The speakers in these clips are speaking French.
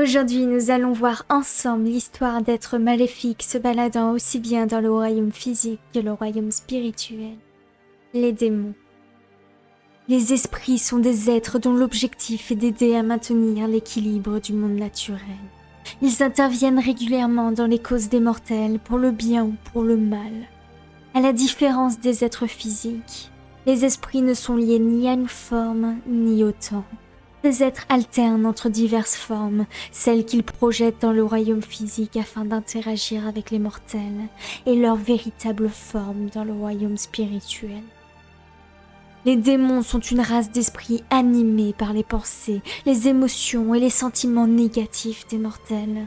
Aujourd'hui, nous allons voir ensemble l'histoire d'êtres maléfiques se baladant aussi bien dans le royaume physique que le royaume spirituel. Les démons. Les esprits sont des êtres dont l'objectif est d'aider à maintenir l'équilibre du monde naturel. Ils interviennent régulièrement dans les causes des mortels pour le bien ou pour le mal. À la différence des êtres physiques, les esprits ne sont liés ni à une forme ni au temps. Ces êtres alternent entre diverses formes, celles qu'ils projettent dans le royaume physique afin d'interagir avec les mortels, et leur véritable forme dans le royaume spirituel. Les démons sont une race d'esprits animés par les pensées, les émotions et les sentiments négatifs des mortels.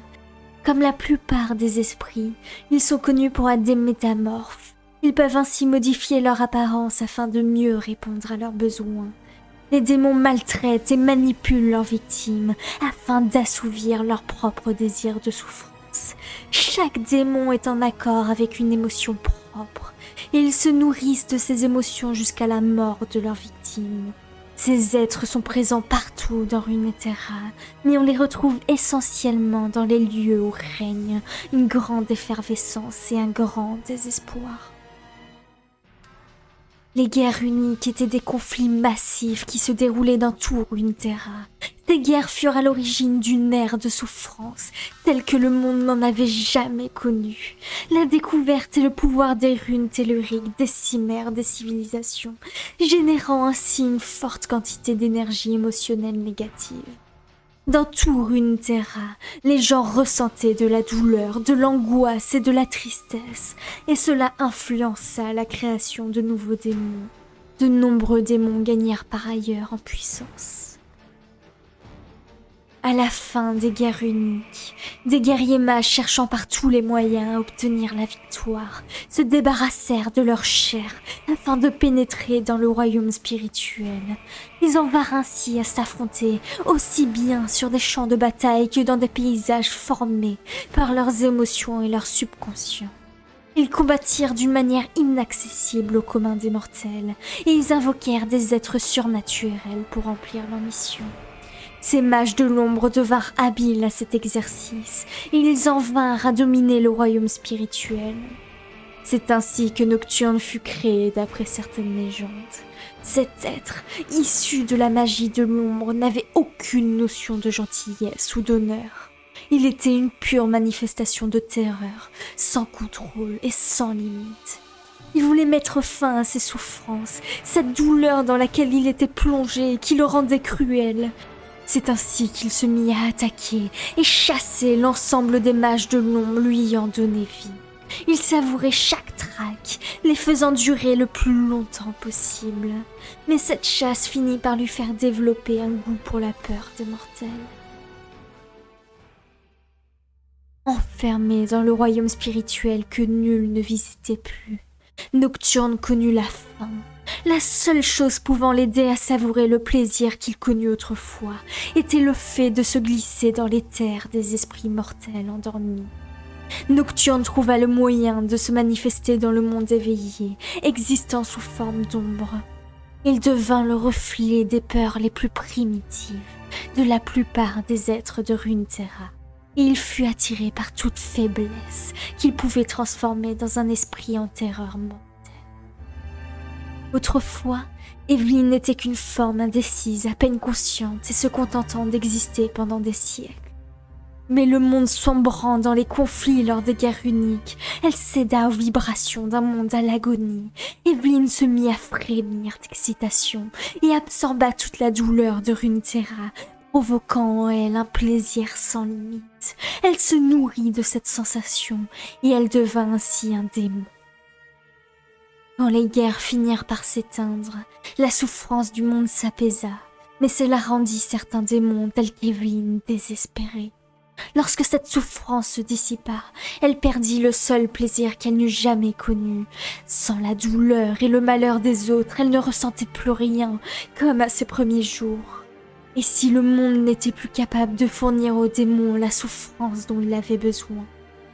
Comme la plupart des esprits, ils sont connus pour être des métamorphes. Ils peuvent ainsi modifier leur apparence afin de mieux répondre à leurs besoins. Les démons maltraitent et manipulent leurs victimes afin d'assouvir leurs propres désirs de souffrance. Chaque démon est en accord avec une émotion propre et ils se nourrissent de ces émotions jusqu'à la mort de leurs victimes. Ces êtres sont présents partout dans Runeterra, mais on les retrouve essentiellement dans les lieux où règne une grande effervescence et un grand désespoir. Les guerres uniques étaient des conflits massifs qui se déroulaient dans tout Runeterra. Ces guerres furent à l'origine d'une ère de souffrance, telle que le monde n'en avait jamais connue. La découverte et le pouvoir des runes telluriques décimèrent des civilisations, générant ainsi une forte quantité d'énergie émotionnelle négative. Dans tout Runeterra, les gens ressentaient de la douleur, de l'angoisse et de la tristesse, et cela influença la création de nouveaux démons. De nombreux démons gagnèrent par ailleurs en puissance. À la fin des guerres uniques, des guerriers mages cherchant par tous les moyens à obtenir la victoire se débarrassèrent de leur chair afin de pénétrer dans le royaume spirituel. Ils en vinrent ainsi à s'affronter aussi bien sur des champs de bataille que dans des paysages formés par leurs émotions et leur subconscient. Ils combattirent d'une manière inaccessible au commun des mortels et ils invoquèrent des êtres surnaturels pour remplir leur mission. Ces mages de l'ombre devinrent habiles à cet exercice, et ils en vinrent à dominer le royaume spirituel. C'est ainsi que Nocturne fut créé d'après certaines légendes. Cet être, issu de la magie de l'ombre, n'avait aucune notion de gentillesse ou d'honneur. Il était une pure manifestation de terreur, sans contrôle et sans limite. Il voulait mettre fin à ses souffrances, cette douleur dans laquelle il était plongé et qui le rendait cruel. C'est ainsi qu'il se mit à attaquer et chasser l'ensemble des mages de l'ombre lui ayant donné vie. Il savourait chaque traque, les faisant durer le plus longtemps possible. Mais cette chasse finit par lui faire développer un goût pour la peur des mortels. Enfermé dans le royaume spirituel que nul ne visitait plus, Nocturne connut la faim la seule chose pouvant l'aider à savourer le plaisir qu'il connut autrefois était le fait de se glisser dans les terres des esprits mortels endormis. Nocturne trouva le moyen de se manifester dans le monde éveillé, existant sous forme d'ombre. Il devint le reflet des peurs les plus primitives de la plupart des êtres de Runeterra. Et il fut attiré par toute faiblesse qu'il pouvait transformer dans un esprit en terreur. Autrefois, Evelyne n'était qu'une forme indécise, à peine consciente et se contentant d'exister pendant des siècles. Mais le monde sombrant dans les conflits lors des guerres uniques, elle céda aux vibrations d'un monde à l'agonie. Evelyne se mit à frémir d'excitation et absorba toute la douleur de Runeterra, provoquant en elle un plaisir sans limite. Elle se nourrit de cette sensation et elle devint ainsi un démon. Quand les guerres finirent par s'éteindre, la souffrance du monde s'apaisa, mais cela rendit certains démons tels qu'Evelyne désespérés. Lorsque cette souffrance se dissipa, elle perdit le seul plaisir qu'elle n'eût jamais connu. Sans la douleur et le malheur des autres, elle ne ressentait plus rien, comme à ses premiers jours. Et si le monde n'était plus capable de fournir aux démons la souffrance dont il avait besoin,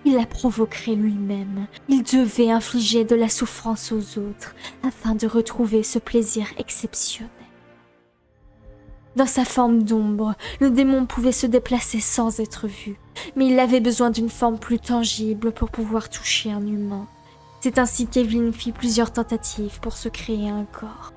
il la provoquerait lui-même. Il devait infliger de la souffrance aux autres afin de retrouver ce plaisir exceptionnel. Dans sa forme d'ombre, le démon pouvait se déplacer sans être vu, mais il avait besoin d'une forme plus tangible pour pouvoir toucher un humain. C'est ainsi qu'Evelyn fit plusieurs tentatives pour se créer un corps.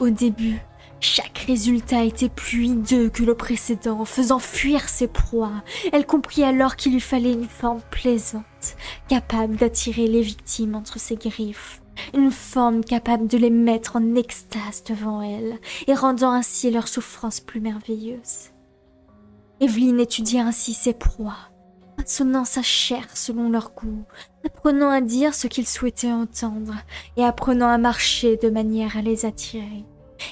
Au début, chaque résultat était plus hideux que le précédent, faisant fuir ses proies. Elle comprit alors qu'il lui fallait une forme plaisante, capable d'attirer les victimes entre ses griffes. Une forme capable de les mettre en extase devant elle, et rendant ainsi leur souffrance plus merveilleuse. Evelyne étudia ainsi ses proies, façonnant sa chair selon leur goût, apprenant à dire ce qu'ils souhaitaient entendre, et apprenant à marcher de manière à les attirer.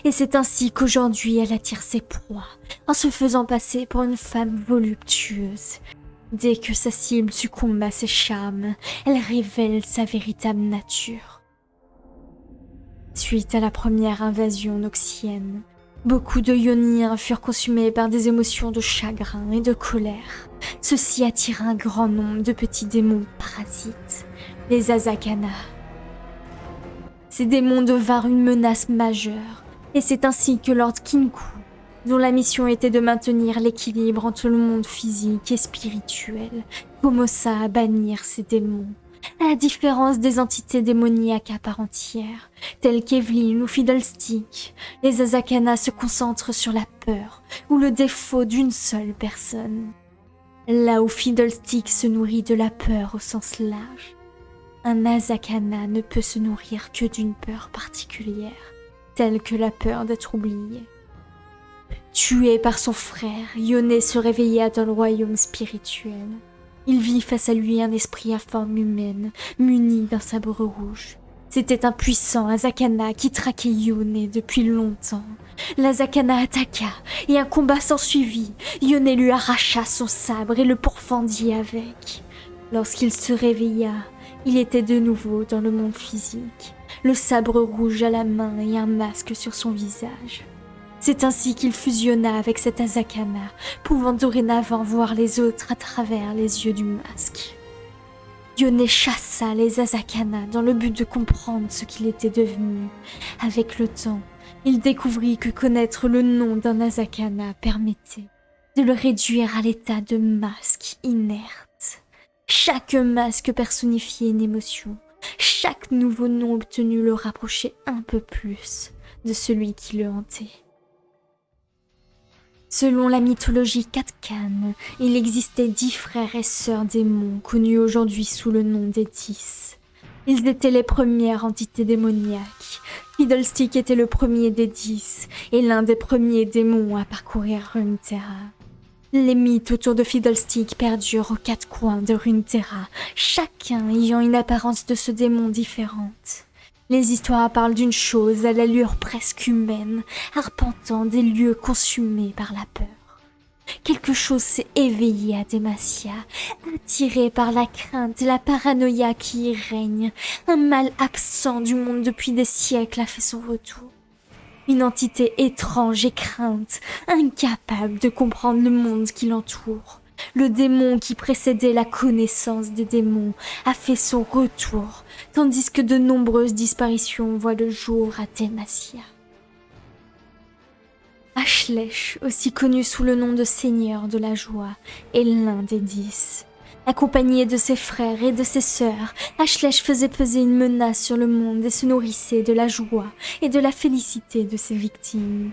Et c'est ainsi qu'aujourd'hui elle attire ses proies, en se faisant passer pour une femme voluptueuse. Dès que sa cible succombe à ses charmes, elle révèle sa véritable nature. Suite à la première invasion noxienne, beaucoup de Ioniens furent consumés par des émotions de chagrin et de colère. Ceci attira un grand nombre de petits démons parasites, les Azakana. Ces démons devinrent une menace majeure, et c'est ainsi que Lord Kinku, dont la mission était de maintenir l'équilibre entre le monde physique et spirituel, commença à bannir ces démons. À la différence des entités démoniaques à part entière, telles qu'Evelyn ou Fiddlestick, les Azakana se concentrent sur la peur ou le défaut d'une seule personne. Là où Fiddlestick se nourrit de la peur au sens large, un Azakana ne peut se nourrir que d'une peur particulière telle que la peur d'être oublié. Tué par son frère, Yoné se réveilla dans le royaume spirituel. Il vit face à lui un esprit à forme humaine, muni d'un sabre rouge. C'était un puissant Azakana qui traquait Yoné depuis longtemps. L'Azakana attaqua et un combat s'ensuivit. Yoné lui arracha son sabre et le pourfendit avec. Lorsqu'il se réveilla, il était de nouveau dans le monde physique le sabre rouge à la main et un masque sur son visage. C'est ainsi qu'il fusionna avec cet Azakana, pouvant dorénavant voir les autres à travers les yeux du masque. Yone chassa les Azakana dans le but de comprendre ce qu'il était devenu. Avec le temps, il découvrit que connaître le nom d'un Azakana permettait de le réduire à l'état de masque inerte. Chaque masque personnifiait une émotion, chaque nouveau nom obtenu le rapprochait un peu plus de celui qui le hantait. Selon la mythologie Katkan, il existait dix frères et sœurs démons connus aujourd'hui sous le nom des Dix. Ils étaient les premières entités démoniaques. Fiddlestick était le premier des dix et l'un des premiers démons à parcourir Runeterra. Les mythes autour de Fiddlestick perdurent aux quatre coins de Runeterra, chacun ayant une apparence de ce démon différente. Les histoires parlent d'une chose à l'allure presque humaine, arpentant des lieux consumés par la peur. Quelque chose s'est éveillé à Demacia, attiré par la crainte et la paranoïa qui y règne. Un mal absent du monde depuis des siècles a fait son retour. Une entité étrange et crainte, incapable de comprendre le monde qui l'entoure. Le démon qui précédait la connaissance des démons a fait son retour, tandis que de nombreuses disparitions voient le jour à Demacia. Ashlesh, aussi connu sous le nom de Seigneur de la Joie, est l'un des dix. Accompagné de ses frères et de ses sœurs, Ashlesh faisait peser une menace sur le monde et se nourrissait de la joie et de la félicité de ses victimes.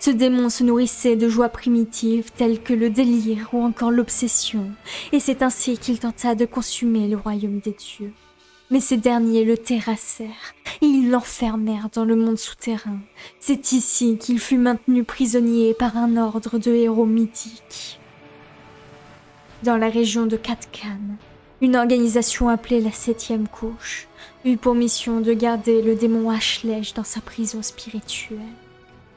Ce démon se nourrissait de joies primitives telles que le délire ou encore l'obsession, et c'est ainsi qu'il tenta de consumer le royaume des dieux. Mais ces derniers le terrassèrent et ils l'enfermèrent dans le monde souterrain. C'est ici qu'il fut maintenu prisonnier par un ordre de héros mythiques dans la région de Katkan. Une organisation appelée la Septième Couche eut pour mission de garder le démon Ashlesh dans sa prison spirituelle.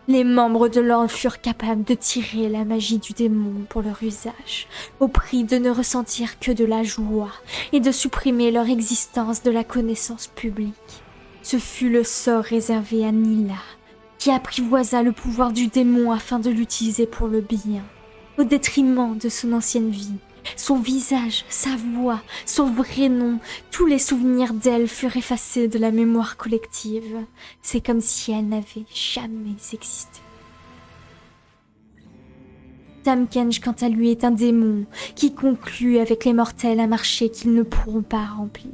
Les membres de l'ordre furent capables de tirer la magie du démon pour leur usage, au prix de ne ressentir que de la joie et de supprimer leur existence de la connaissance publique. Ce fut le sort réservé à Nila, qui apprivoisa le pouvoir du démon afin de l'utiliser pour le bien, au détriment de son ancienne vie son visage, sa voix, son vrai nom, tous les souvenirs d'elle furent effacés de la mémoire collective. C'est comme si elle n'avait jamais existé. Tamkench, quant à lui, est un démon qui conclut avec les mortels un marché qu'ils ne pourront pas remplir.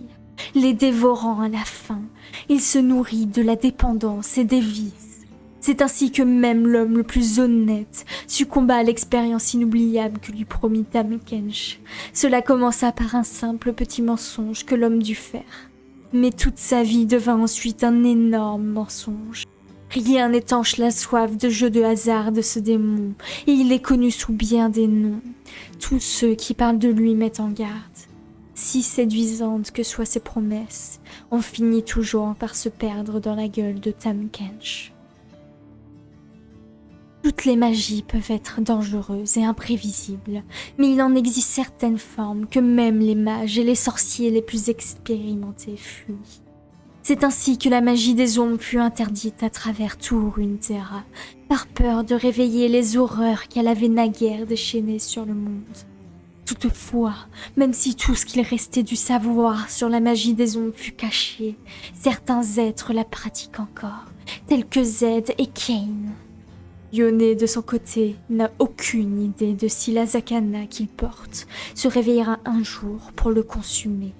Les dévorant à la fin, il se nourrit de la dépendance et des vices. C'est ainsi que même l'homme le plus honnête succomba à l'expérience inoubliable que lui promit Tamkench. Cela commença par un simple petit mensonge que l'homme dut faire. Mais toute sa vie devint ensuite un énorme mensonge. Rien n'étanche la soif de jeu de hasard de ce démon, et il est connu sous bien des noms. Tous ceux qui parlent de lui mettent en garde. Si séduisantes que soient ses promesses, on finit toujours par se perdre dans la gueule de Tam Kench. Toutes les magies peuvent être dangereuses et imprévisibles, mais il en existe certaines formes que même les mages et les sorciers les plus expérimentés fuient. C'est ainsi que la magie des ombres fut interdite à travers tout Runeterra, par peur de réveiller les horreurs qu'elle avait naguère déchaînées sur le monde. Toutefois, même si tout ce qu'il restait du savoir sur la magie des ombres fut caché, certains êtres la pratiquent encore, tels que Zed et Kane. Yone, de son côté, n'a aucune idée de si la Zakana qu'il porte se réveillera un jour pour le consumer.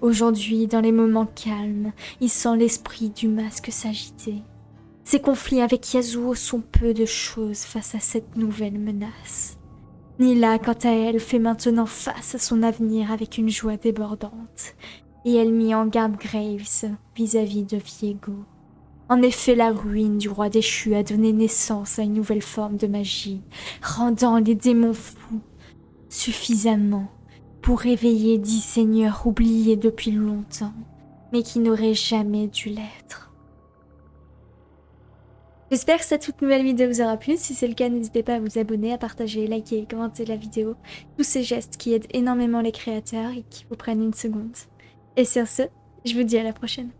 Aujourd'hui, dans les moments calmes, il sent l'esprit du masque s'agiter. Ses conflits avec Yasuo sont peu de choses face à cette nouvelle menace. Nila, quant à elle, fait maintenant face à son avenir avec une joie débordante, et elle mit en garde Graves vis-à-vis de Viego. En effet, la ruine du roi déchu a donné naissance à une nouvelle forme de magie, rendant les démons fous suffisamment pour réveiller dix seigneurs oubliés depuis longtemps, mais qui n'auraient jamais dû l'être. J'espère que cette toute nouvelle vidéo vous aura plu. Si c'est le cas, n'hésitez pas à vous abonner, à partager, liker et commenter la vidéo. Tous ces gestes qui aident énormément les créateurs et qui vous prennent une seconde. Et sur ce, je vous dis à la prochaine.